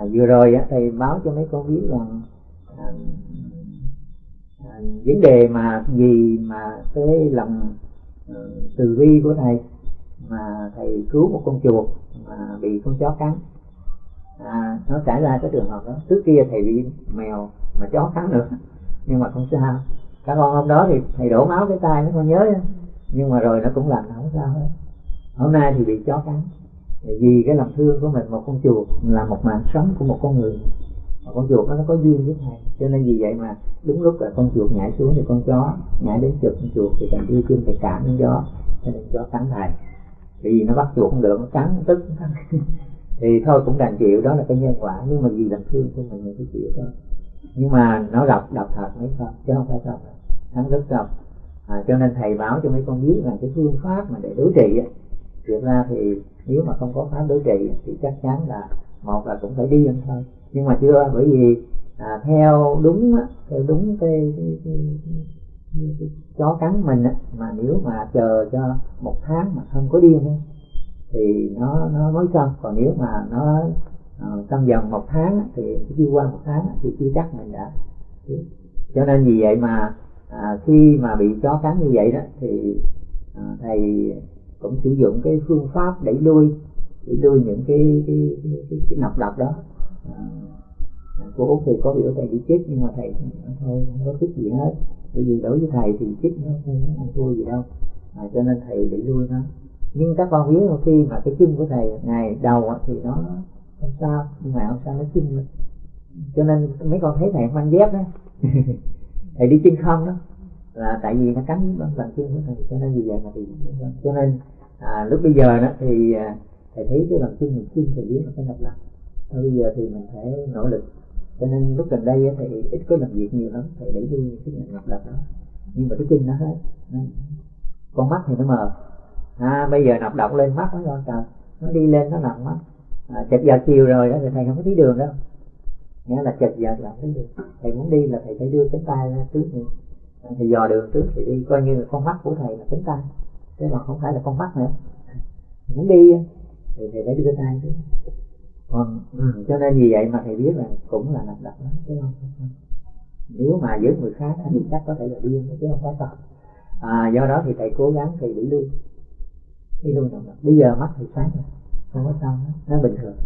à, vừa rồi á, thầy báo cho mấy con biết rằng à, à, vấn đề mà gì mà cái lòng uh, từ bi của thầy mà thầy cứu một con chuột mà bị con chó cắn. À, nó xảy ra cái trường hợp đó. Trước kia thầy bị mèo mà chó cắn được nhưng mà không sao. Các con hôm đó thì thầy đổ máu cái tay nó con nhớ. Nhưng mà rồi nó cũng lành không sao hết. Hôm nay thì bị chó cắn vì cái lòng thương của mình một con chuột là một mạng sống của một con người. Mà con chuột nó có duyên với thầy. Cho nên vì vậy mà đúng lúc là con chuột nhảy xuống thì con chó nhảy đến chụp con chuột thì thầy đưa chân thầy cảm đến gió cho nên chó cắn thầy. Vì nó bắt chuột không được nó cắn tức thì thôi cũng đành chịu đó là cái nhân quả. Nhưng mà vì lòng thương của mình mình cứ chịu thôi. Nhưng mà nó đọc đọc thật mấy con chứ không phải đọc hắn rất đọc à, cho nên thầy báo cho mấy con biết là cái phương pháp mà để đối trị á thực ra thì nếu mà không có pháp đối trị thì chắc chắn là một là cũng phải đi ăn thôi. Nhưng mà chưa bởi vì à, theo đúng á, theo đúng cái, cái, cái, cái, cái chó cắn mình á, mà nếu mà chờ cho một tháng mà không có điên á, thì nó nó mới xong. Còn nếu mà nó ờ, uh, dần một tháng thì chưa qua một tháng thì chưa chắc mình đã cho nên vì vậy mà à, khi mà bị chó cắn như vậy đó thì à, thầy cũng sử dụng cái phương pháp đẩy lui đẩy lui những cái cái cái, cái, cái nọc độc đó. À, cô út thì có biểu thầy đi chích nhưng mà thầy thôi không có chích gì hết. Bởi vì đối với thầy thì chích nó không ăn thua gì đâu. À, cho nên thầy đẩy lui nó. Nhưng các con biết khi mà cái chân của thầy ngày đầu thì nó không sao nhưng mà không sao nó chân lên. Cho nên mấy con thấy thầy mang dép đó. Thầy đi chân không đó. Là tại vì nó cắn bằng bàn chân của thầy cho nên vì vậy mà thì cho nên à, lúc bây giờ đó thì à, thầy thấy cái bằng chân mình chân thầy biến một cái độc lập. Và bây giờ thì mình phải nỗ lực. Cho nên lúc gần đây thì ít có làm việc nhiều lắm. Thầy đẩy đuôi cái nhận độc lập đó. Nhưng mà cái chân nó hết con mắt thì nó mờ. À, bây giờ nọc độc lên mắt nó con trời nó đi lên nó nặng mắt à, chật giờ chiều rồi đó thì thầy không có thấy đường đâu. Nghĩa là chật giờ là thấy đường. Thầy muốn đi là thầy phải đưa cánh tay ra trước thì dò đường trước thì đi. Coi như là con mắt của thầy là cánh tay cái mà không phải là con mắt nữa. Muốn đi thì thầy phải đưa tay chứ. Còn ừ, cho nên vì vậy mà thầy biết là cũng là nằm đập lắm chứ không, không nếu mà với người khác thì chắc có thể là điên chứ không phải thật à, do đó thì thầy cố gắng thầy đẩy luôn. Đi lui động bây giờ mắt thì sáng rồi không có sao nó bình thường.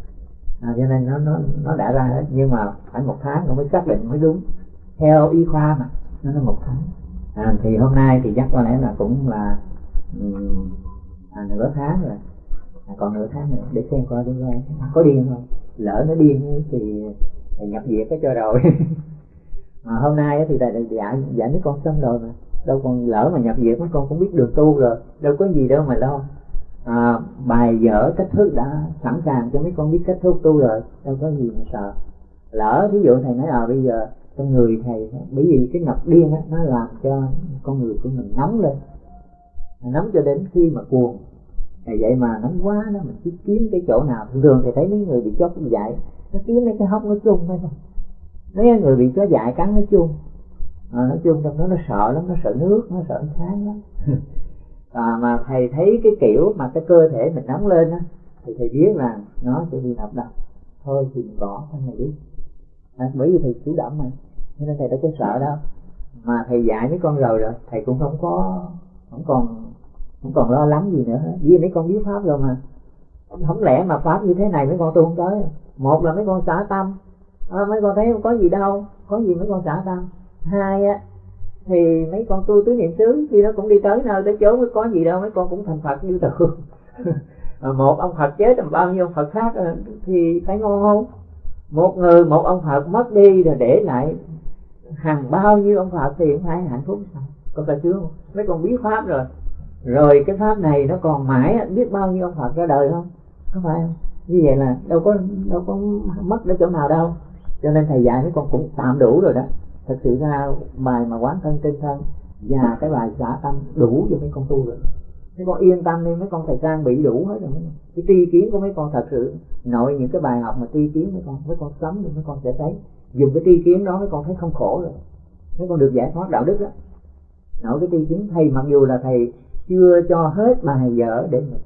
À, cho nên nó nó nó đã ra hết nhưng mà phải một tháng nó mới xác định mới đúng. Theo y khoa mà nó là một tháng. À, thì hôm nay thì chắc có lẽ là cũng là um, à, nửa tháng rồi. À, còn nửa tháng nữa để xem coi đi coi. À, có điên không? Lỡ nó điên thì, thì nhập viện cái cho rồi. Mà hôm nay thì thầy dạ dạy mấy con xong rồi mà. Đâu còn lỡ mà nhập viện mấy con cũng biết đường tu rồi. Đâu có gì đâu mà lo. À, bài dở, cách thức đã sẵn sàng cho mấy con biết cách thức tu rồi. Đâu có gì mà sợ. Lỡ ví dụ thầy nói à bây giờ trong người thầy bởi vì cái ngập điên á nó làm cho con người của mình nóng lên nắm cho đến khi mà cuồng. Thì vậy mà nóng quá đó mình chỉ kiếm cái chỗ nào. Thường thường thì thấy mấy người bị chó dại nó kiếm mấy cái hốc nó chung hay không mấy người bị chó dại cắn nó chung. À, nói chung trong đó nó sợ lắm nó sợ nước nó sợ ánh sáng lắm. À, mà thầy thấy cái kiểu mà cái cơ thể mình nóng lên á thì thầy biết là nó sẽ bị nập độc. Thôi thì mình bỏ thằng này đi. À, bởi vì thầy chủ động mà nên thầy đâu có sợ đâu. Mà thầy dạy mấy con rồi rồi thầy cũng không có không còn không còn lo lắng gì nữa vì mấy con biết pháp rồi mà. Không lẽ mà pháp như thế này mấy con tu không tới? Một là mấy con xả tâm. À, mấy con thấy không có gì đâu. Có gì mấy con xả tâm? Hai á thì mấy con tu tứ niệm xứ khi nó cũng đi tới nơi tới chốn mới có gì đâu. Mấy con cũng thành phật như thường. À, một ông phật chết làm bao nhiêu ông phật khác à, thì phải ngon không? Một người một ông phật mất đi rồi để lại hàng bao nhiêu ông phật thì cũng phải hạnh phúc sao? Con ta chưa mấy con biết pháp rồi rồi cái pháp này nó còn mãi biết bao nhiêu ông phật ra đời không? Có phải không? Như vậy là đâu có đâu có mất đến chỗ nào đâu. Cho nên thầy dạy mấy con cũng tạm đủ rồi đó. Thật sự ra bài mà quán thân trên thân và cái bài xả tâm đủ cho mấy con tu rồi. Mấy con yên tâm đi, mấy con thầy trang bị đủ hết rồi. Cái tri kiến của mấy con thật sự, nội những cái bài học mà tri kiến mấy con mấy con sống thì mấy con sẽ thấy. Dùng cái tri kiến đó mấy con thấy không khổ rồi. Mấy con được giải thoát đạo đức đó. Nội cái tri kiến, thầy mặc dù là thầy chưa cho hết bài vở để mà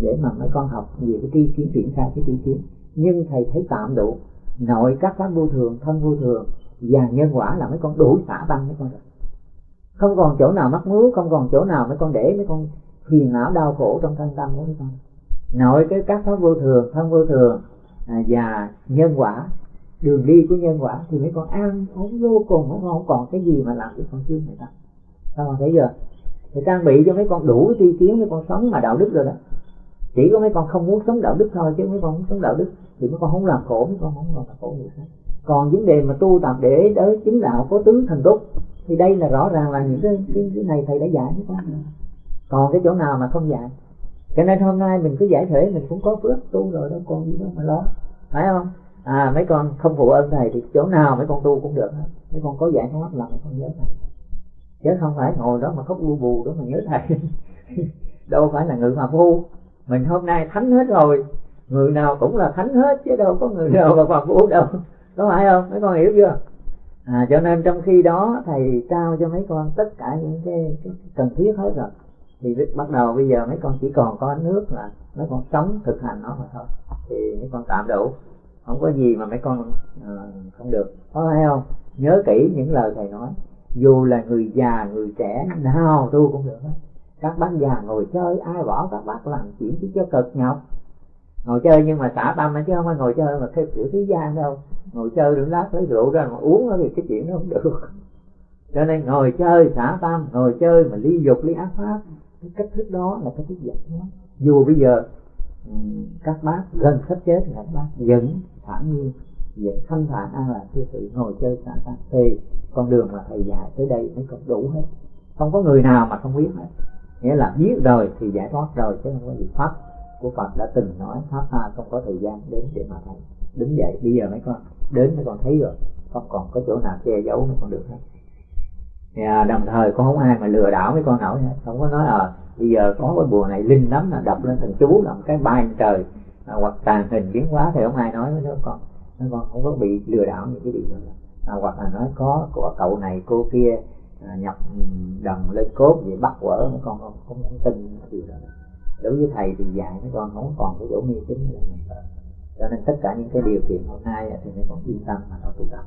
để mà mấy con học về cái tri kiến triển khai cái tri kiến. Nhưng thầy thấy tạm đủ. Nội các pháp vô thường thân vô thường và nhân quả là mấy con đủ xả băng mấy con rồi không còn chỗ nào mắc mướu không còn chỗ nào mấy con để mấy con phiền não đau khổ trong thân tâm của mấy con. Nội cái các pháp vô thường thân vô thường à, và nhân quả đường đi của nhân quả thì mấy con an ổn vô cùng mấy con không còn cái gì mà làm cho con chưa này ta. Sao con thấy giờ? Thì trang bị cho mấy con đủ tri kiến mấy con sống mà đạo đức rồi đó. Chỉ có mấy con không muốn sống đạo đức thôi chứ mấy con muốn sống đạo đức thì mấy con không làm khổ mấy con không làm khổ người khác. Còn vấn đề mà tu tập để tới chính đạo có tướng thần túc thì đây là rõ ràng là những cái cái, cái này thầy đã dạy với con. Còn cái chỗ nào mà không dạy? Cho nên hôm nay mình cứ giải thể mình cũng có phước tu rồi đâu còn gì đâu mà lo. Phải không? À mấy con không phụ ơn thầy thì chỗ nào mấy con tu cũng được mấy con có giải thoát là mấy con nhớ thầy chứ không phải ngồi đó mà khóc lu bù đó mà nhớ thầy. Đâu phải là người mà phu mình hôm nay thánh hết rồi. Người nào cũng là thánh hết chứ đâu có người nào mà phàm phu đâu. Có phải không? Mấy con hiểu chưa? À, cho nên trong khi đó thầy trao cho mấy con tất cả những cái, cái cần thiết hết rồi. Thì bắt đầu bây giờ mấy con chỉ còn có nước là mấy con sống thực hành nó mà thôi. Thì mấy con tạm đủ. Không có gì mà mấy con uh, không được. Có phải không? Nhớ kỹ những lời thầy nói dù là người già, người trẻ, nào tu cũng được hết. Các bác già ngồi chơi, ai bỏ các bác làm chuyện chứ cho cực nhọc. Ngồi chơi nhưng mà xả tâm chứ không phải ngồi chơi mà theo kiểu thế gian đâu. Ngồi chơi rượu lát lấy rượu ra mà uống thì cái chuyện nó không được. Cho nên ngồi chơi xả tâm, ngồi chơi mà ly dục, ly ác pháp. Cái cách thức đó là cái thức giải thoát dù bây giờ các bác gần sắp chết thì các bác vẫn thản nhiên vẫn thanh thản an lạc thư sự ngồi chơi xả tâm thì con đường mà thầy dạy tới đây mới còn đủ hết. Không có người nào mà không biết hết. Nghĩa là biết rồi thì giải thoát rồi chứ không có gì. Pháp của Phật đã từng nói pháp tha không có thời gian đến để mà thầy đứng dậy. Bây giờ mấy con đến mấy con thấy rồi không còn có chỗ nào che giấu mấy con được hết. À, đồng thời có không ai mà lừa đảo mấy con nổi hết. Không có nói à bây giờ có cái bùa này linh lắm là đập lên thần chú làm cái bay trời à, hoặc tàn hình biến hóa thì không ai nói với đứa con nó con không có bị lừa đảo những cái điều đó. À, hoặc là nói có của cậu này cô kia à, nhập đồng lên cốt vậy bắt quở mấy con không không, không tin điều đó. Đối với thầy thì dạy mấy con không còn cái chỗ mê tín là cho nên tất cả những cái điều kiện hôm nay thì mấy con yên tâm mà nó tu tập.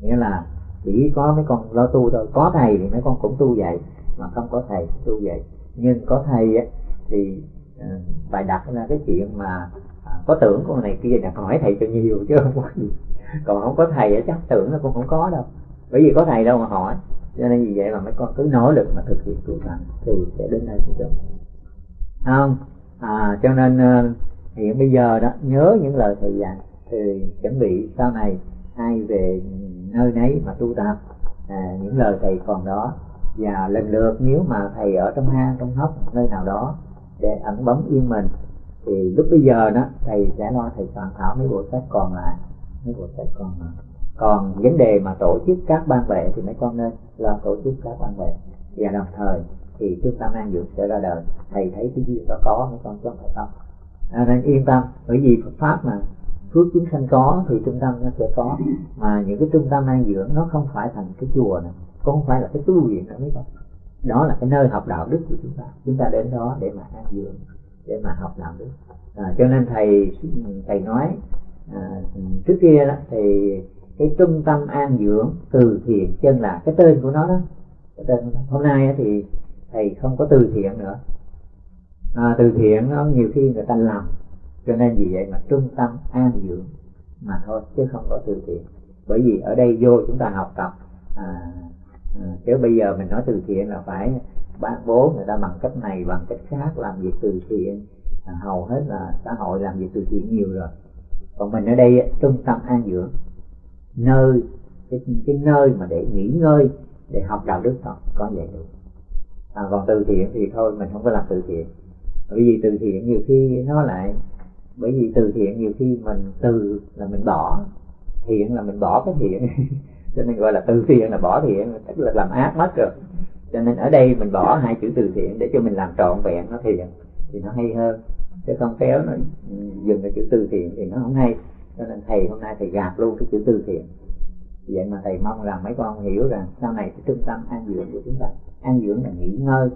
Nghĩa là chỉ có mấy con lo tu thôi. Có thầy thì mấy con cũng tu vậy mà không có thầy tu vậy nhưng có thầy ấy, thì uh, đặt ra cái chuyện mà có tưởng con này kia là hỏi thầy cho nhiều chứ không có gì. Còn không có thầy chắc tưởng là con không có đâu. Bởi vì có thầy đâu mà hỏi. Cho nên vì vậy mà mấy con cứ nỗ lực mà thực hiện tu tập thì sẽ đến đây được không? À, cho nên ờ, hiện bây giờ đó nhớ những lời thầy dạy. Thì chuẩn bị sau này ai về nơi nấy mà tu tập à, những lời thầy còn đó. Và lần lượt nếu mà thầy ở trong hang trong hốc nơi nào đó để ẩn bấm yên mình thì lúc bây giờ đó thầy sẽ lo thầy soạn thảo mấy bộ sách còn lại mấy bộ sách còn lại. Còn vấn đề mà tổ chức các ban vệ thì mấy con nên lo tổ chức các ban vệ. Và đồng thời thì trung tâm an dưỡng sẽ ra đời. Thầy thấy cái gì đó có mấy con chứ không phải không? À, nên yên tâm bởi vì Phật pháp mà phước chúng sanh có thì trung tâm nó sẽ có. Mà những cái trung tâm an dưỡng nó không phải thành cái chùa này cũng không phải là cái tu viện nữa mấy con. Đó là cái nơi học đạo đức của chúng ta. Chúng ta đến đó để mà an dưỡng để mà học đạo đức à, cho nên thầy thầy nói à, trước kia đó thì cái trung tâm an dưỡng từ thiện chân là cái tên của nó đó. Cái tên của nó. hôm nay thì thầy không có từ thiện nữa. À, từ thiện nó nhiều khi người ta làm. Cho nên vì vậy mà trung tâm an dưỡng mà thôi chứ không có từ thiện. Bởi vì ở đây vô chúng ta học tập. À, à, chứ bây giờ mình nói từ thiện là phải bác bố người ta bằng cách này bằng cách khác làm việc từ thiện. À, hầu hết là xã hội làm việc từ thiện nhiều rồi. Còn mình ở đây trung tâm an dưỡng. Nơi cái, cái nơi mà để nghỉ ngơi để học đạo đức Phật có vậy được. À, còn từ thiện thì thôi mình không có làm từ thiện. Bởi vì từ thiện nhiều khi nó lại bởi vì từ thiện nhiều khi mình từ là mình bỏ. Thiện là mình bỏ cái thiện. Cho nên gọi là từ thiện là bỏ thiện tức là làm ác mất rồi cho nên ở đây mình bỏ hai chữ từ thiện để cho mình làm trọn vẹn nó thiện thì nó hay hơn. Chứ không kéo nó dừng cái chữ từ thiện thì nó không hay. Cho nên thầy hôm nay thầy gạt luôn cái chữ từ thiện. Vậy mà thầy mong rằng mấy con hiểu rằng sau này cái trung tâm an dưỡng của chúng ta an dưỡng là nghỉ ngơi.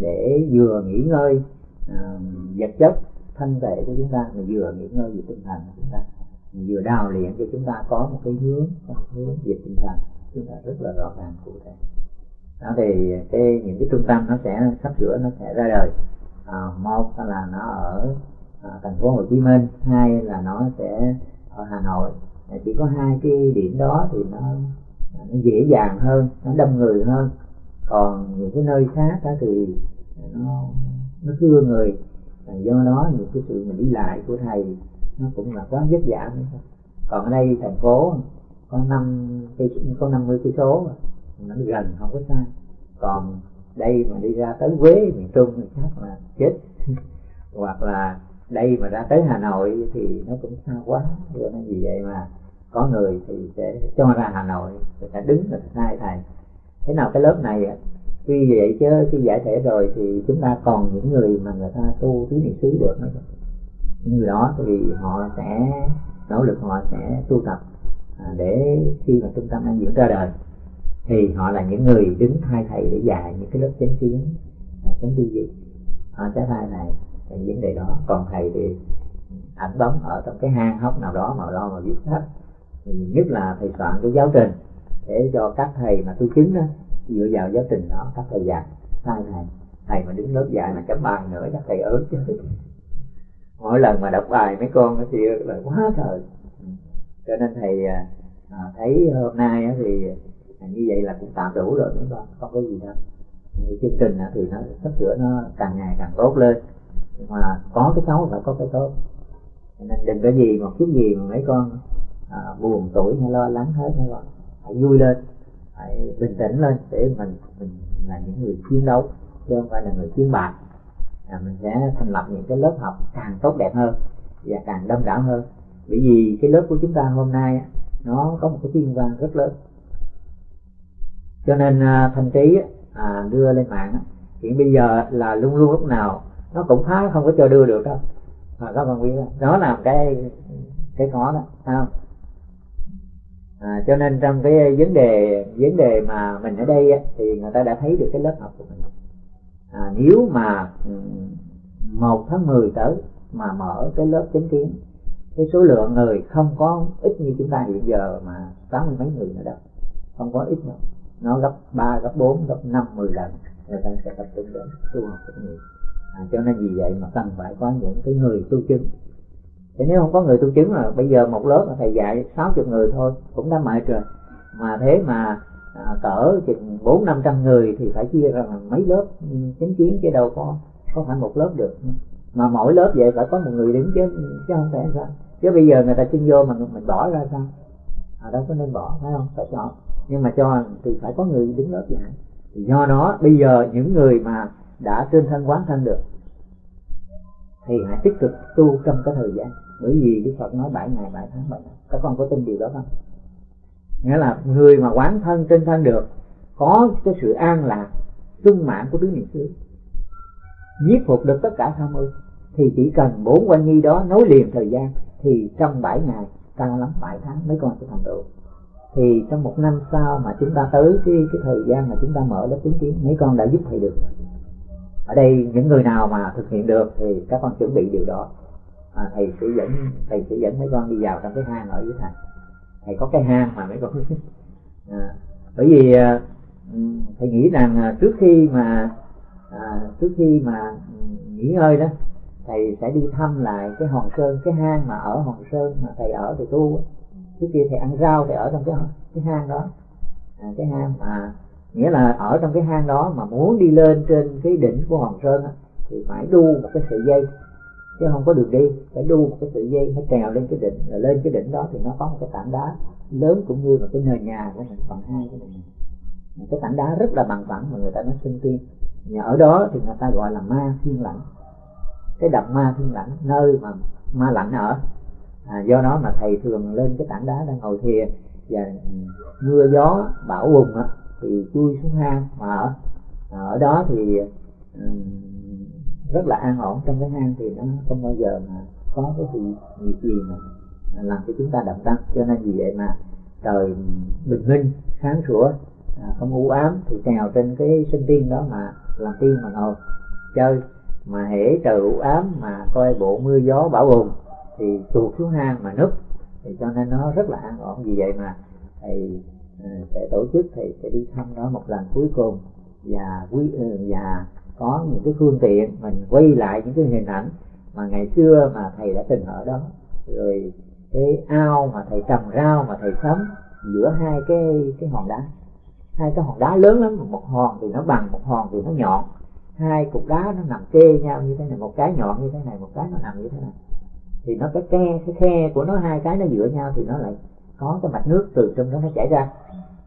Để vừa nghỉ ngơi uh, vật chất thân thể của chúng ta mà vừa nghỉ ngơi về tinh thần của chúng ta. Vừa đào luyện cho chúng ta có một cái hướng một hướng về tinh thần. Chúng ta rất là rõ ràng cụ thể đó thì cái những cái trung tâm nó sẽ sắp sửa nó sẽ ra đời. À, một là nó ở à, thành phố Hồ Chí Minh hai là nó sẽ ở Hà Nội. À, chỉ có hai cái điểm đó thì nó à, nó dễ dàng hơn nó đông người hơn. Còn những cái nơi khác đó thì à, nó nó thưa người. Và do đó những cái sự mình đi lại của thầy nó cũng là quá vất vả còn ở đây thành phố có năm cây có năm mươi cây số nó gần, không có xa. Còn đây mà đi ra tới Quế miền Trung thì chắc là chết. Hoặc là đây mà ra tới Hà Nội thì nó cũng xa quá. Cho nên vì vậy mà có người thì sẽ cho ra Hà Nội, người ta đứng là sai thầy. Thế nào cái lớp này tuy vậy chứ, khi giải thể rồi thì chúng ta còn những người mà người ta tu tứ niệm xứ được nữa. Những người đó thì họ sẽ, nỗ lực họ sẽ tu tập à, để khi mà trung tâm an dưỡng ra đời thì họ là những người đứng thay thầy để dạy những cái lớp chánh kiến à, chánh tư duy. Họ sẽ thay này, những vấn đề đó. Còn thầy thì ảnh bóng ở trong cái hang hốc nào đó mà lo mà viết sách nhất là thầy soạn cái giáo trình để cho các thầy mà tu chứng đó dựa vào giáo trình đó các thầy dạy sai thầy. Thầy mà đứng lớp dạy mà chấm bài nữa chắc thầy ớn chứ. Mỗi lần mà đọc bài mấy con thì là quá trời. Cho nên thầy à, à thấy hôm nay thì À, như vậy là cũng tạm đủ rồi mấy con. Không có gì đâu. Thì chương trình thì nó sắp sửa nó càng ngày càng tốt lên. Nhưng mà có cái xấu phải có cái tốt. Nên đừng có gì một chút gì mà mấy con à, buồn tuổi hay lo lắng hết mấy con. Hãy vui lên hãy bình tĩnh lên để mình mình là những người chiến đấu chứ không phải là người chiến bại à, mình sẽ thành lập những cái lớp học càng tốt đẹp hơn và càng đông đảo hơn. Bởi vì cái lớp của chúng ta hôm nay nó có một cái thiên văn rất lớn cho nên à, thanh trí à, đưa lên mạng hiện bây giờ là luôn luôn lúc nào nó cũng phá không có cho đưa được đâu. Mà các bạn biết đó là cái cái khó đó không? À, cho nên trong cái vấn đề vấn đề mà mình ở đây á, thì người ta đã thấy được cái lớp học của mình. À, nếu mà ừ, một tháng 10 tới mà mở cái lớp chính kiến cái số lượng người không có ít như chúng ta hiện giờ mà tám mươi mấy người nữa đâu. Không có ít đâu nó gấp ba gấp bốn gấp năm mười lần. Người ta sẽ tập trung đến tu học rất nhiều. À, cho nên vì vậy mà cần phải có những cái người tu chứng. Thì nếu không có người tu chứng là bây giờ một lớp mà thầy dạy sáu chục người thôi cũng đã mệt rồi. Mà thế mà à, cỡ chừng bốn năm trăm người thì phải chia ra mấy lớp ừ, chánh kiến chứ đâu có có phải một lớp được. Mà mỗi lớp vậy phải có một người đứng chứ chứ không thể sao. Chứ bây giờ người ta xin vô mà mình bỏ ra sao? À, đâu có nên bỏ phải không? Phải chọn nhưng mà cho thì phải có người đứng lớp dạy. Thì do đó, bây giờ những người mà đã trên thân quán thân được, thì hãy tích cực tu trong cái thời gian. Bởi vì đức phật nói bảy ngày, bảy tháng, bảy năm. Các con có tin điều đó không? Nghĩa là người mà quán thân trên thân được, có cái sự an lạc, sung mãn của tứ niệm xứ. Giết phục được tất cả tham ưu thì chỉ cần bốn quan nhi đó nối liền thời gian, thì trong bảy ngày, cao lắm, bảy tháng mấy con sẽ thành tựu thì trong một năm sau mà chúng ta tới cái cái thời gian mà chúng ta mở lớp chứng kiến mấy con đã giúp thầy được ở đây những người nào mà thực hiện được thì các con chuẩn bị điều đó. À, thầy sẽ dẫn thầy sẽ dẫn mấy con đi vào trong cái hang ở dưới thầy thầy có cái hang mà mấy con à, bởi vì à, thầy nghĩ rằng à, trước khi mà à, trước khi mà ừ, nghỉ ngơi đó thầy sẽ đi thăm lại cái hòn sơn cái hang mà ở hòn sơn mà thầy ở thầy tu trước kia thầy ăn rau thì ở trong cái cái hang đó. À, cái hang mà nghĩa là ở trong cái hang đó mà muốn đi lên trên cái đỉnh của hòn sơn á, thì phải đu một cái sợi dây. Chứ không có đường đi phải đu một cái sợi dây phải trèo lên cái đỉnh rồi lên cái đỉnh đó thì nó có một cái tảng đá lớn cũng như là cái nền nhà của mình phần hai cái này. Cái tảng đá rất là bằng phẳng mà người ta nói sinh tiên. Nhà ở đó thì người ta gọi là ma thiên lãnh cái đầm ma thiên lãnh nơi mà ma lạnh ở à, do đó mà thầy thường lên cái tảng đá đang ngồi thiền và ừ, mưa gió bão bùng á, thì chui xuống hang mà ở à, ở đó thì um, rất là an ổn. Trong cái hang thì nó không bao giờ mà có cái gì gì gì mà làm cho chúng ta động tâm. Cho nên vì vậy mà trời bình minh sáng sủa à, không u ám thì trèo trên cái sinh tiên đó mà làm tiên mà ngồi chơi. Mà hễ trời u ám mà coi bộ mưa gió bão bùng thì tuột xuống hang mà núp. Thì cho nên nó rất là an ổn. Vì vậy mà thầy ờ, sẽ tổ chức thầy sẽ đi thăm nó một lần cuối cùng. Và quý ờ, và có những cái phương tiện, mình quay lại những cái hình ảnh mà ngày xưa mà thầy đã từng ở đó. Rồi cái ao mà thầy trồng rau mà thầy sắm giữa hai cái cái hòn đá. Hai cái hòn đá lớn lắm. Một hòn thì nó bằng, một hòn thì nó nhọn. Hai cục đá nó nằm kê nhau như thế này, một cái nhọn như thế này, một cái nó nằm như thế này thì nó cái khe cái khe của nó hai cái nó dựa nhau thì nó lại có cái mạch nước từ trong đó nó chảy ra.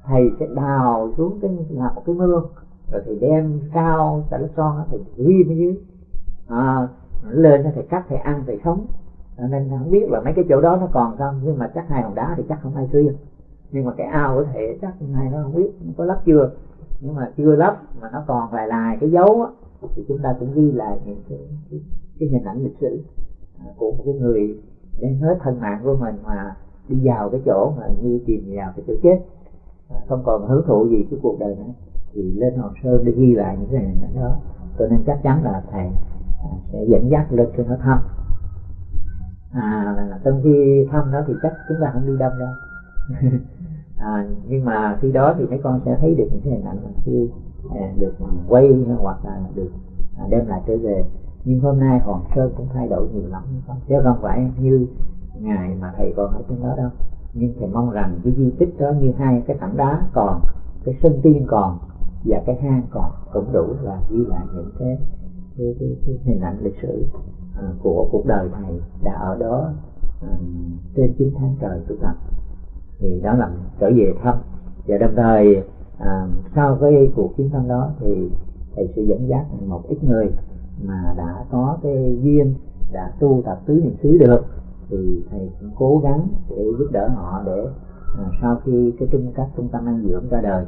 Thầy sẽ đào xuống cái làm một cái mương rồi thì đem cao xả lớp son thì ghi ở dưới. À, lên thầy cắt thầy ăn thầy sống. Nên không biết là mấy cái chỗ đó nó còn không nhưng mà chắc hai hòn đá thì chắc không ai xuyên nhưng mà cái ao của thầy chắc này nó không biết nó có lắp chưa. Nhưng mà chưa lắp mà nó còn lại lại cái dấu á, thì chúng ta cũng ghi lại những cái, cái, cái hình ảnh lịch sử của một cái người đem hết thân mạng của mình mà đi vào cái chỗ mà như tìm vào cái chỗ chết. À, không còn hưởng thụ gì cái cuộc đời nữa. Thì lên hồ sơ để ghi lại những cái này đó. Cho nên chắc chắn là thầy à, sẽ dẫn dắt lên cho nó thăm. À trong khi thăm đó thì chắc chúng ta không đi đông đâu. À, nhưng mà khi đó thì mấy con sẽ thấy được những cái hình ảnh mà khi à, được quay hoặc là được à, đem lại trở về nhưng hôm nay hòn sơn cũng thay đổi nhiều lắm không chứ không phải như ngày mà thầy còn ở trên đó đâu. Nhưng thầy mong rằng cái di tích đó như hai cái tảng đá còn cái sân tiên còn và cái hang còn cũng đủ là ghi lại những cái cái, cái, cái hình ảnh lịch sử à, của cuộc đời thầy đã ở đó à, trên chín tháng trời tu tập. Thì đó là trở về thăm. Và đồng thời à, sau cái cuộc chuyến thăm đó thì thầy sẽ dẫn dắt một ít người mà đã có cái duyên đã tu tập tứ niệm xứ được thì thầy cũng cố gắng để giúp đỡ họ để à, sau khi cái trung các trung tâm ăn dưỡng ra đời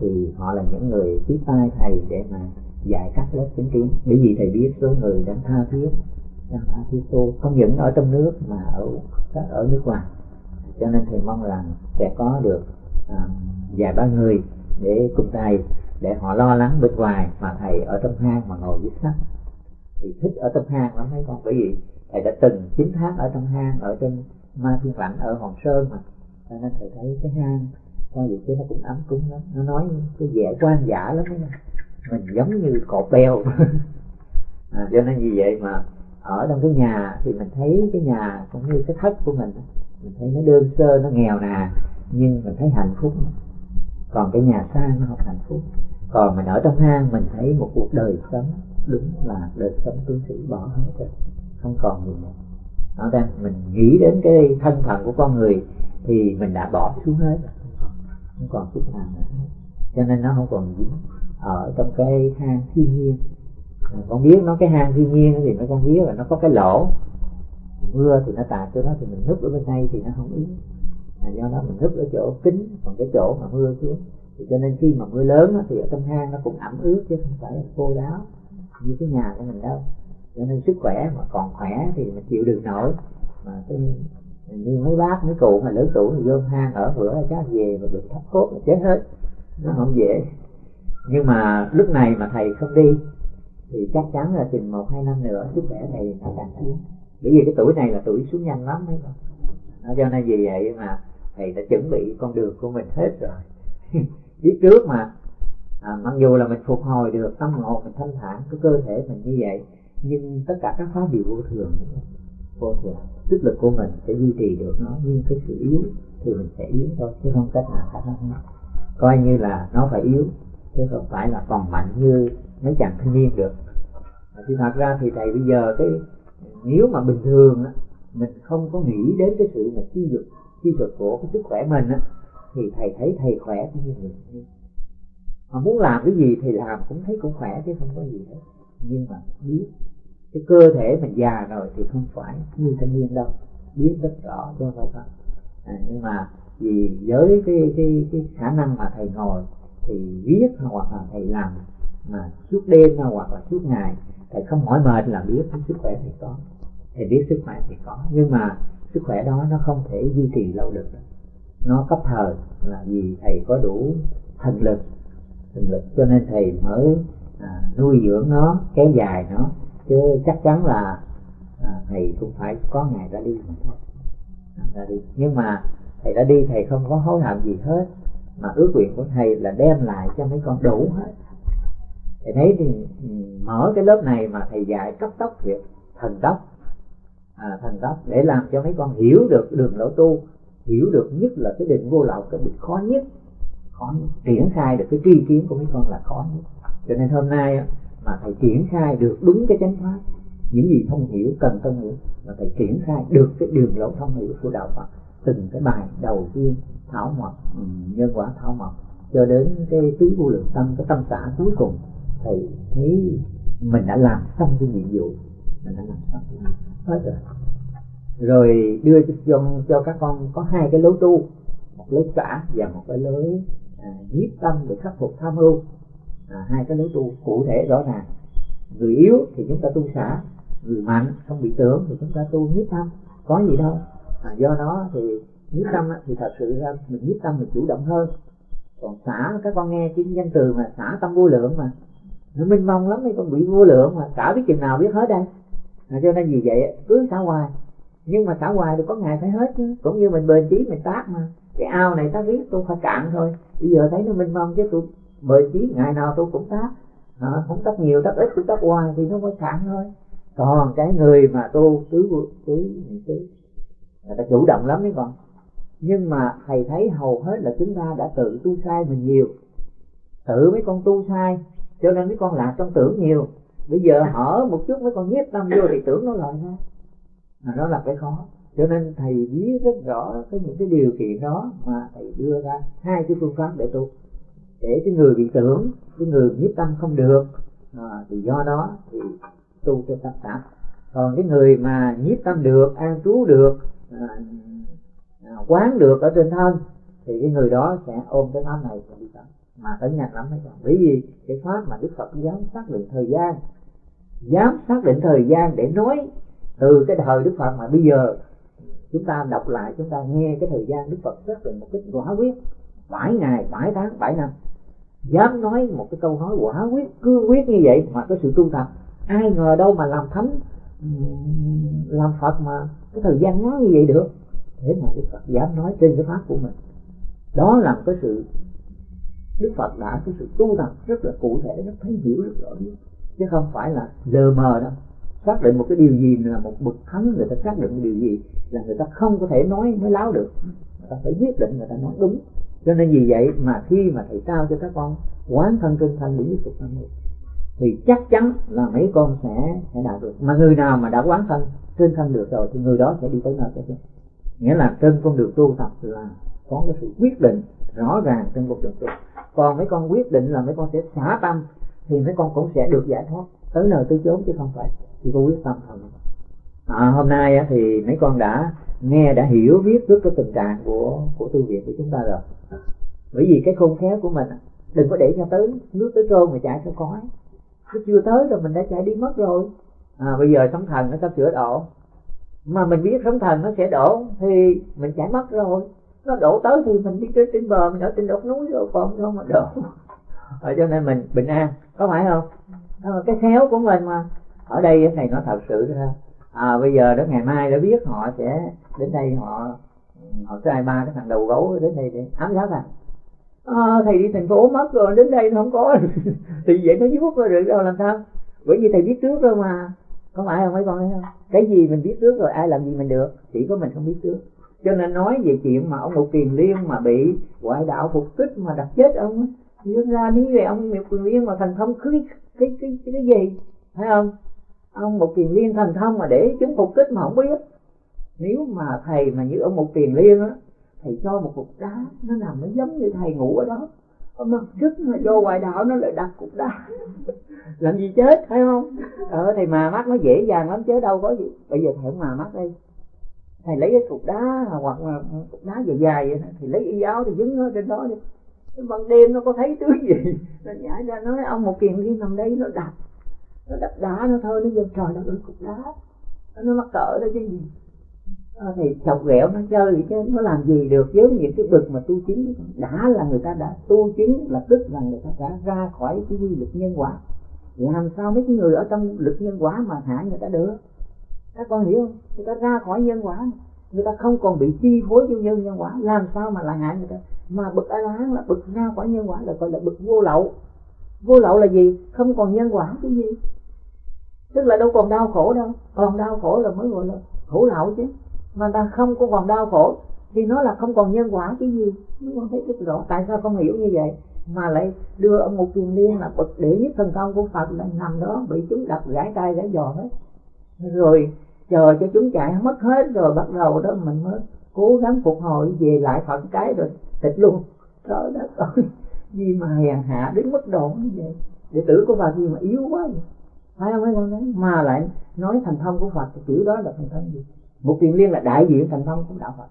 thì họ là những người tiếp tay thầy để mà dạy các lớp chứng kiến. Bởi vì thầy biết số người đang tha thiết đang tha thiết tu không những ở trong nước mà ở các ở nước ngoài. Cho nên thầy mong rằng sẽ có được à, vài ba người để cùng thầy để họ lo lắng bên ngoài mà thầy ở trong hang mà ngồi viết sách thì thích ở trong hang lắm mấy con bởi vì thầy đã từng 9 tháng ở trong hang ở trên ma thiên lãnh ở hòn sơn mà. Cho nên thầy thấy cái hang coi vậy chứ nó cũng ấm cúng lắm. Nó nói cái vẻ quan giả lắm đó. mình giống như cột beo à, cho nên vì vậy mà ở trong cái nhà thì mình thấy cái nhà cũng như cái thất của mình mình thấy nó đơn sơ nó nghèo nàn nhưng mình thấy hạnh phúc. Còn cái nhà sang nó không hạnh phúc. Còn mình ở trong hang mình thấy một cuộc đời sống đúng là đời sống tu sĩ bỏ hết rồi không còn gì nữa. Nó đang mình nghĩ đến cái thân phận của con người thì mình đã bỏ xuống hết không còn chút nào nữa. Cho nên nó không còn dính ở trong cái hang thiên nhiên. À, con biết nó cái hang thiên nhiên thì nó con biết là nó có cái lỗ. Mưa thì nó tạt cho nó thì mình núp ở bên đây thì nó không ứng à, do đó mình núp ở chỗ kính còn cái chỗ mà mưa xuống. Thì cho nên khi mà mưa lớn thì ở trong hang nó cũng ẩm ướt chứ không phải là khô ráo như cái nhà của mình đâu. Cho nên sức khỏe mà còn khỏe thì mình chịu được nổi. Mà cái, như mấy bác, mấy cụ mà lớn tuổi thì vô hang ở bữa chắc về mà bị thấp cốt là chết hết. Nó không dễ. Nhưng mà lúc này mà thầy không đi, thì chắc chắn là chừng một, hai năm nữa sức khỏe thầy nó càng xuống. Bởi vì cái tuổi này là tuổi xuống nhanh lắm đấy nó cho nên vì vậy mà thầy đã chuẩn bị con đường của mình hết rồi. Biết trước mà à, mặc dù là mình phục hồi được tâm hồn mình thanh thản cái cơ thể mình như vậy nhưng tất cả các pháp đều vô thường. Vô thường. Sức lực của mình sẽ duy trì được nó nhưng cái sự yếu thì mình sẽ yếu thôi chứ không cách nào khác hết coi như là nó phải yếu chứ không phải là còn mạnh như mấy chàng thanh niên được. Thì thật ra thì thầy bây giờ cái nếu mà bình thường á mình không có nghĩ đến cái sự mà chi dục chi dục của cái sức khỏe mình á thì thầy thấy thầy khỏe cũng như người mà muốn làm cái gì thì làm cũng thấy cũng khỏe chứ không có gì hết. Nhưng mà biết cái cơ thể mình già rồi thì không phải như thanh niên đâu. Biết rất rõ cho phải không? À, nhưng mà vì với cái cái cái khả năng mà thầy ngồi thì viết hoặc là thầy làm mà suốt đêm hoặc là suốt ngày thầy không mỏi mệt là biết sức khỏe thì có. Thầy biết sức khỏe thì có. Nhưng mà sức khỏe đó nó không thể duy trì lâu được. Nó cấp thời là vì thầy có đủ thần lực lực. Cho nên thầy mới à, nuôi dưỡng nó kéo dài nó. Chứ chắc chắn là à, thầy cũng phải có ngày ra đi mà thôi. À, ra đi. Nhưng mà thầy đã đi thầy không có hối hận gì hết. Mà ước nguyện của thầy là đem lại cho mấy con đủ hết. Thầy thấy thì ừ, mở cái lớp này mà thầy dạy cấp tốc thiệt thần tốc. À, thần tốc. Để làm cho mấy con hiểu được đường lối tu hiểu được nhất là cái định vô lậu cái định khó nhất khó nhất. Triển khai được cái tri kiến của mấy con là khó nhất. Cho nên hôm nay mà thầy triển khai được đúng cái chánh pháp những gì thông hiểu cần thông hiểu mà thầy triển khai được cái đường lối thông hiểu của đạo Phật từng cái bài đầu tiên thảo mộc ừ, nhân quả thảo mộc cho đến cái tứ vô lượng tâm cái tâm xã cuối cùng thầy thấy mình đã làm xong cái nhiệm vụ mình đã làm xong. Hết rồi. Rồi đưa cho, cho các con có hai cái lối tu một lối xã và một cái lối à, nhiếp tâm để khắc phục tham ưu à, hai cái lối tu cụ thể rõ ràng. Người yếu thì chúng ta tu xả người mạnh không bị tưởng thì chúng ta tu nhiếp tâm. Có gì đâu. À, do đó thì nhiếp tâm thì thật sự ra mình nhiếp tâm mình chủ động hơn. Còn xả các con nghe cái danh từ mà xả tâm vô lượng mà nó minh mông lắm mấy con bị vô lượng mà cả biết chừng nào biết hết đây. À, cho nên vì vậy cứ xả hoài. Nhưng mà xả hoài thì có ngày phải hết chứ. Cũng như mình bền chí mình tác mà cái ao này ta biết tôi phải cạn thôi. Bây giờ thấy nó minh mông chứ tôi bởi chí ngày nào tôi cũng tác à, không tác nhiều tác ít cũng tác hoài thì nó mới cạn thôi. Còn cái người mà tu tứ tứ tứ người ta chủ động lắm đấy con. Nhưng mà thầy thấy hầu hết là chúng ta đã tự tu sai mình nhiều. Tự mấy con tu sai cho nên mấy con lạc trong tưởng nhiều. Bây giờ hở một chút mấy con nhiếp tâm vô thì tưởng nó lời thôi mà đó là cái khó cho nên thầy biết rất rõ cái những cái điều kiện đó mà thầy đưa ra hai cái phương pháp để tu. Để cái người bị tưởng cái người nhiếp tâm không được à, thì do đó thì tu cho tâm tạp. Còn cái người mà nhiếp tâm được an trú được à, à, quán được ở trên thân thì cái người đó sẽ ôm cái pháp này và đi tập. Mà tới nhanh lắm hay còn. Bởi vì cái pháp mà đức phật dám xác định thời gian dám xác định thời gian để nói từ cái thời đức phật mà bây giờ chúng ta đọc lại, chúng ta nghe cái thời gian đức phật rất là một cái quả quyết. Bảy ngày, bảy tháng, bảy năm. Dám nói một cái câu nói quả quyết, cương quyết như vậy mà có sự tu tập. Ai ngờ đâu mà làm thánh làm phật mà cái thời gian ngắn như vậy được. Thế mà đức phật dám nói trên cái pháp của mình. Đó là một cái sự, đức phật đã cái sự tu tập rất là cụ thể, rất thấy hiểu, rất rõ chứ không phải là lờ mờ đâu xác định một cái điều gì là một bậc thánh, người ta xác định một điều gì là người ta không có thể nói mới láo được. Người ta phải quyết định người ta nói đúng. Cho nên vì vậy mà khi mà thầy trao cho các con quán thân trên thân để phục thân được thì chắc chắn là mấy con sẽ sẽ đạt được. Mà người nào mà đã quán thân trên thân được rồi, thì người đó sẽ đi tới nơi cái nghĩa là trên con đường tu tập là có cái sự quyết định rõ ràng trên một đường tu. Còn mấy con quyết định là mấy con sẽ xả tâm, thì mấy con cũng sẽ được giải thoát tới nơi tới chốn chứ không phải chỉ có quyết tâm thôi. À, hôm nay thì mấy con đã nghe đã hiểu biết trước cái tình trạng của của tu viện của chúng ta rồi. Bởi vì cái khôn khéo của mình đừng có để cho tới nước tới cơm mà chạy theo khói nó chưa tới rồi mình đã chạy đi mất rồi. À, bây giờ sóng thần nó sắp sửa đổ mà mình biết sóng thần nó sẽ đổ thì mình chạy mất rồi. Nó đổ tới thì mình đi trên trên bờ mình ở trên đột núi rồi còn không mà đổ. À, cho nên mình bình an có phải không? Cái khéo của mình mà. Ở đây thầy nói thật sự ra. À, bây giờ đó ngày mai đã biết họ sẽ đến đây họ họ sai ba cái thằng đầu gấu đến đây để ám sát thằng à, ờ, thầy đi thành phố mất rồi đến đây nó không có. Thì vậy nó vuốt rồi được đâu làm sao? Bởi vì thầy biết trước rồi mà. Có phải không mấy con thấy không? Cái gì mình biết trước rồi ai làm gì mình được. Chỉ có mình không biết trước. Cho nên nói về chuyện mà ông một Kiền Liên mà bị ngoại đạo phục kích mà đặt chết ông nhưng ra nếu về ông một quyền Liên mà thành thông cái cái cái cái, cái gì? Thấy không? Ông một Kiền Liên thành thông mà để chúng phục kích mà không biết. Nếu mà thầy mà như ông một Kiền Liên á thầy cho một cục đá nó nằm nó giống như thầy ngủ ở đó. Mà sức mà vô ngoài đạo nó lại đặt cục đá. Làm gì chết phải không? Ờ thầy mà mắt nó dễ dàng lắm chứ đâu có gì. Bây giờ thầy mà mắt đây. Thầy lấy cái cục đá hoặc là cục đá dài dài vậy thì lấy y áo thì dính nó trên đó đi ban đêm nó có thấy thứ gì? Nó nhảy ra nói ông một kiện đi nằm đây nó đập. Nó đập đá nó thôi nó giật trời nó cục đá. Nó mắc cỡ đó chứ gì. À, thì chọc ghẹo nó chơi chứ nó làm gì được với những cái bực mà tu chứng. Đã là người ta đã tu chứng là tức là người ta đã ra khỏi cái quy luật nhân quả. Làm sao mấy cái người ở trong lực nhân quả mà hại người ta được? Các con hiểu không? Người ta ra khỏi nhân quả người ta không còn bị chi phối vô nhân nhân quả. Làm sao mà lại hại người ta? Mà bực a la hán là bực ra quả nhân quả là gọi là bực vô lậu. Vô lậu là gì? Không còn nhân quả cái gì. Tức là đâu còn đau khổ đâu. Còn đau khổ là mới gọi là khổ lậu chứ. Mà ta không có còn đau khổ thì nó là không còn nhân quả cái gì. Mới con thấy rất rõ. Tại sao con hiểu như vậy? Mà lại đưa ông một kiền liên là bậc đệ nhất thần công của phật lại nằm đó, bị chúng đập gãy tay gãy giò hết. Rồi chờ cho chúng chạy mất hết rồi, bắt đầu đó mình mới cố gắng phục hồi, về lại phận cái rồi tịch luôn. Trời đất ơi gì mà hèn hạ, đến mức độ như vậy. Đệ tử của bà gì mà yếu quá vậy. Phải không mấy con nói mà lại nói thành thông của Phật thì kiểu đó là thành thông gì? Một tiền liên là đại diện thành thông của đạo Phật.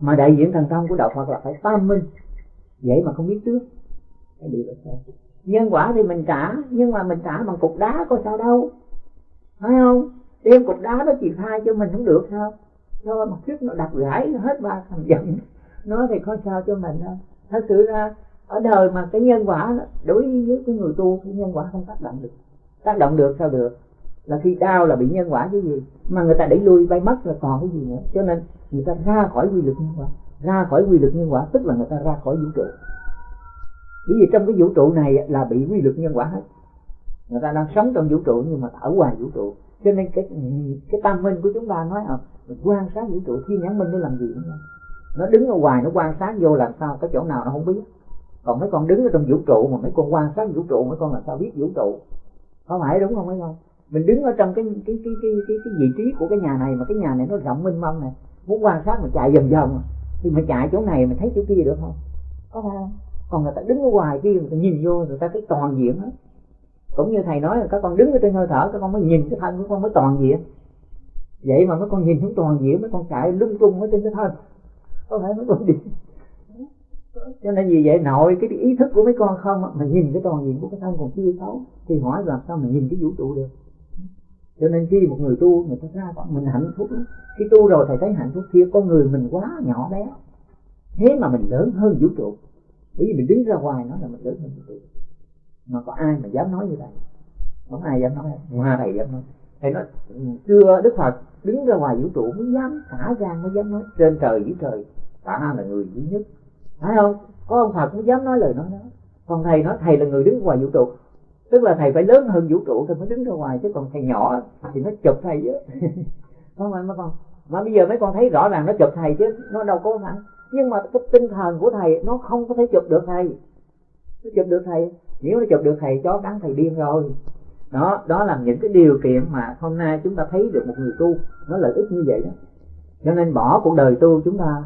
Mà đại diện thành thông của đạo Phật là phải tam minh. Vậy mà không biết trước. Cái điều là sao? Nhân quả thì mình trả, nhưng mà mình trả bằng cục đá có sao đâu. Phải không? Đem cục đá nó chỉ thay cho mình không được sao? Cho mà trước nó đặt gãy hết ba thằng giận. Nó thì có sao cho mình đâu. Thật sự ra, ở đời mà cái nhân quả đối với cái người tu, cái nhân quả không tác động được. Tác động được sao được? Là khi đau là bị nhân quả cái gì? Mà người ta đẩy lui, bay mất là còn cái gì nữa? Cho nên người ta ra khỏi quy luật nhân quả. Ra khỏi quy luật nhân quả, tức là người ta ra khỏi vũ trụ. Bởi vì trong cái vũ trụ này là bị quy luật nhân quả hết. Người ta đang sống trong vũ trụ nhưng mà ở ngoài vũ trụ cho nên cái cái tam minh của chúng ta nói à, mình quan sát vũ trụ thiên nhãn minh để làm gì nữa nó đứng ở ngoài nó quan sát vô làm sao cái chỗ nào nó không biết. Còn mấy con đứng ở trong vũ trụ mà mấy con quan sát vũ trụ mấy con làm sao biết vũ trụ? Có phải đúng không mấy con? Mình đứng ở trong cái cái cái cái cái, cái vị trí của cái nhà này mà cái nhà này nó rộng mênh mông này muốn quan sát mà chạy vòng vòng thì mình chạy chỗ này mình thấy chỗ kia được không? Có phải không? Còn người ta đứng ở ngoài kia người ta nhìn vô người ta thấy toàn diện hết cũng như thầy nói là các con đứng ở trên hơi thở, các con mới nhìn cái thân của con mới toàn diện. Vậy mà mấy con nhìn không toàn diện, mấy con chạy lung tung ở trên cái thân. Có phải mấy con đi? Cho nên vì vậy, nội cái ý thức của mấy con không mà nhìn cái toàn diện của cái thân còn chưa xấu, thì hỏi làm sao mà nhìn cái vũ trụ được? Cho nên khi một người tu, người ta ra con mình hạnh phúc khi tu rồi thầy thấy hạnh phúc kia con người mình quá nhỏ bé, thế mà mình lớn hơn vũ trụ. Bởi vì mình đứng ra ngoài nó là mình lớn hơn vũ trụ mà có ai mà dám nói như vậy? Không ai dám nói. Ngoài thầy dám nói? Thầy nói chưa đức phật đứng ra ngoài vũ trụ mới dám xả gan mới dám nói. Trên trời dưới trời ta là người duy nhất. Phải không? Có ông phật mới dám nói lời nói đó. Còn thầy nói thầy là người đứng ngoài vũ trụ. Tức là thầy phải lớn hơn vũ trụ thì mới đứng ra ngoài chứ còn thầy nhỏ thì nó chụp thầy chứ. Không phải mấy con. Mà bây giờ mấy con thấy rõ ràng nó chụp thầy chứ nó đâu có phải nhưng mà cái tinh thần của thầy nó không có thể chụp được thầy. Nó chụp được thầy nếu nó chụp được thầy chó cắn thầy điên rồi. Đó đó là những cái điều kiện mà hôm nay chúng ta thấy được một người tu. Nó lợi ích như vậy đó. Cho nên bỏ cuộc đời tu chúng ta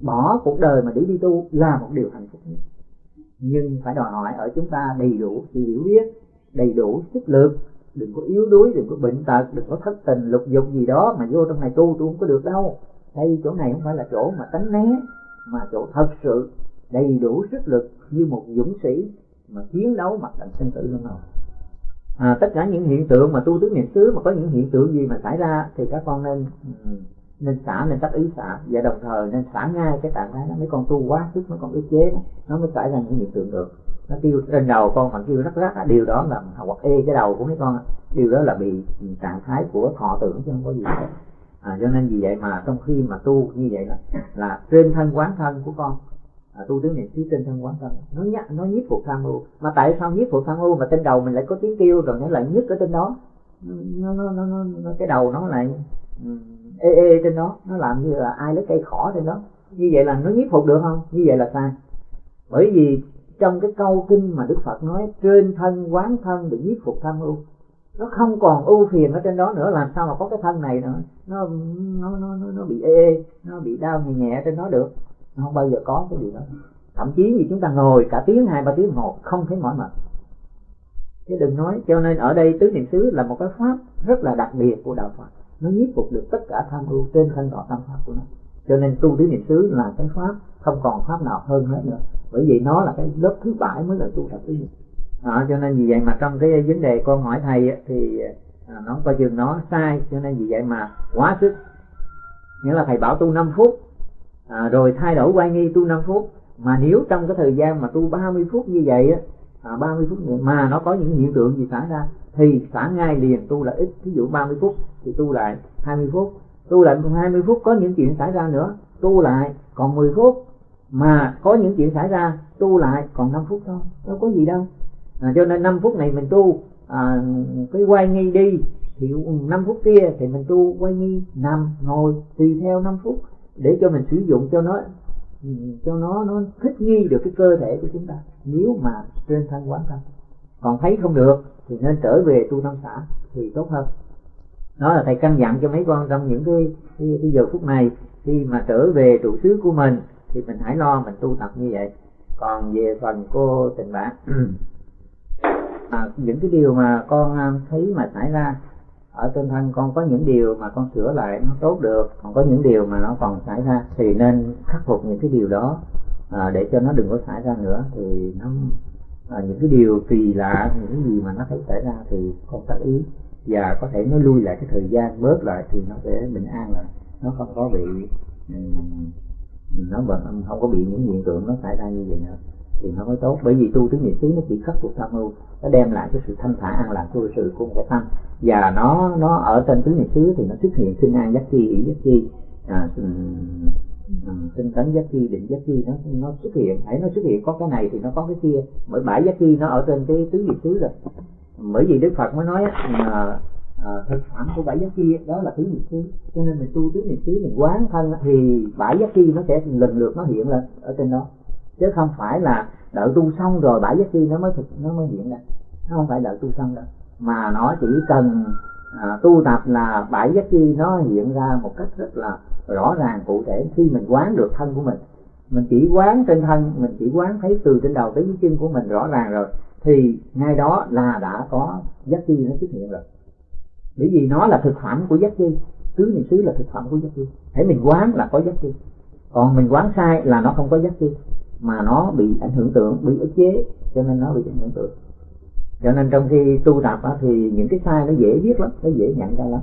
bỏ cuộc đời mà để đi tu là một điều hạnh phúc nhất. Nhưng phải đòi hỏi ở chúng ta đầy đủ sự hiểu biết, đầy đủ sức lực. Đừng có yếu đuối, đừng có bệnh tật, đừng có thất tình, lục dục gì đó mà vô trong này tu tu không có được đâu. Đây, chỗ này không phải là chỗ mà tránh né, mà chỗ thật sự đầy đủ sức lực như một dũng sĩ mà chiến đấu mặt trận sinh tử luôn rồi à, tất cả những hiện tượng mà tu tứ niệm xứ mà có những hiện tượng gì mà xảy ra thì các con nên ừ, nên xả nên tác ý xả. Và đồng thời nên xả ngay cái trạng thái đó. Mấy con tu quá sức mấy con ức chế đó, nó mới xảy ra những hiện tượng được. Nó kêu trên đầu con mà kêu rắc rắc điều đó là hoặc ê cái đầu của mấy con điều đó là bị trạng thái của thọ tưởng chứ không có gì hết. À, cho nên vì vậy mà trong khi mà tu như vậy là là trên thân quán thân của con à, tu tướng niệm xứ trên thân quán thân nó nhắc nó nhiếp phục tham ưu mà tại sao nhiếp phục tham ưu mà trên đầu mình lại có tiếng kêu rồi nó lại nhức ở trên đó? Nó, nó, nó, nó, nó cái đầu nó lại ê ê trên đó. Nó làm như là ai lấy cây khỏ trên đó. Như vậy là nó nhiếp phục được không? Như vậy là sai. Bởi vì trong cái câu kinh mà đức phật nói trên thân quán thân để nhiếp phục tham ưu nó không còn ưu phiền ở trên đó nữa. Làm sao mà có cái thân này nữa? Nó nó nó nó, nó bị ê ê nó bị đau nhẹ nhẹ trên đó được nó không bao giờ có cái điều đó. Thậm chí như chúng ta ngồi cả tiếng hai ba tiếng một không thấy mỏi mệt. Chứ đừng nói cho nên ở đây tứ niệm xứ là một cái pháp rất là đặc biệt của đạo phật. Nó nhiếp phục được tất cả tham ưu trên thân thọ tâm pháp của nó. Cho nên tu tứ niệm xứ là cái pháp không còn pháp nào hơn hết nữa. Bởi vì nó là cái lớp thứ bảy mới là tu tập tứ niệm à, cho nên vì vậy mà trong cái vấn đề con hỏi thầy thì à, nó coi chừng nó sai cho nên vì vậy mà quá sức. Nghĩa là thầy bảo tu 5 phút à, rồi thay đổi quay nghi tu 5 phút. Mà nếu trong cái thời gian mà tu 30 phút như vậy á à, 30 phút mà nó có những hiện tượng gì xảy ra thì xả ngay liền tu lại ít. Ví dụ 30 phút thì tu lại 20 phút. Tu lại 20 phút có những chuyện xảy ra nữa tu lại còn 10 phút. Mà có những chuyện xảy ra tu lại còn 5 phút thôi đâu có gì đâu. À, cho nên 5 phút này mình tu à, cái quay nghi đi thì 5 phút kia thì mình tu quay nghi nằm ngồi tùy theo 5 phút để cho mình sử dụng cho nó cho nó nó thích nghi được cái cơ thể của chúng ta. Nếu mà trên thân quán thân còn thấy không được thì nên trở về tu tâm xã thì tốt hơn. Đó là thầy căn dặn cho mấy con trong những cái, cái, cái giờ phút này khi mà trở về trụ xứ của mình thì mình hãy lo mình tu tập như vậy. Còn về phần cô tình bạn à, những cái điều mà con à, thấy mà xảy ra ở trên thân con có những điều mà con sửa lại nó tốt được còn có những điều mà nó còn xảy ra thì nên khắc phục những cái điều đó. À, để cho nó đừng có xảy ra nữa thì nó à, những cái điều kỳ lạ những cái gì mà nó thấy xảy ra thì con tác ý. Và có thể nó lui lại cái thời gian bớt lại thì nó sẽ bình an lại. Nó không có bị nó vẫn không có bị những hiện tượng nó xảy ra như vậy nữa thì nó mới tốt. Bởi vì tu tứ niệm xứ nó chỉ khắc phục tham ưu nó đem lại cái sự thanh thản an lạc của sự của một cái tâm. Và nó nó ở trên tứ niệm xứ thì nó xuất hiện sinh an giác chi ý giác chi. À, ừ, ừ, tinh tấn giác chi định giác chi nó nó xuất hiện. Hãy nó xuất hiện có cái này thì nó có cái kia. Bởi bãi giác chi nó ở trên cái tứ niệm xứ rồi. Bởi vì đức phật mới nói à, à, thực phẩm của bãi giác chi đó là tứ niệm xứ. Cho nên mình tu tứ niệm xứ mình quán thân thì bãi giác chi nó sẽ lần lượt nó hiện lên ở trên đó chứ không phải là đợi tu xong rồi bảy giác chi nó mới thực nó mới hiện ra. Nó không phải đợi tu xong đâu. Mà nó chỉ cần à, tu tập là bảy giác chi nó hiện ra một cách rất là rõ ràng cụ thể. Khi mình quán được thân của mình mình chỉ quán trên thân mình chỉ quán thấy từ trên đầu tới dưới chân của mình rõ ràng rồi thì ngay đó là đã có giác chi nó xuất hiện rồi. Bởi vì nó là thực phẩm của giác chi tứ niệm xứ là thực phẩm của giác chi. Hãy mình quán là có giác chi. Còn mình quán sai là nó không có giác chi mà nó bị ảnh hưởng tưởng bị ức chế cho nên nó bị ảnh hưởng tưởng cho nên trong khi tu tập á, thì những cái sai nó dễ biết lắm nó dễ nhận ra lắm.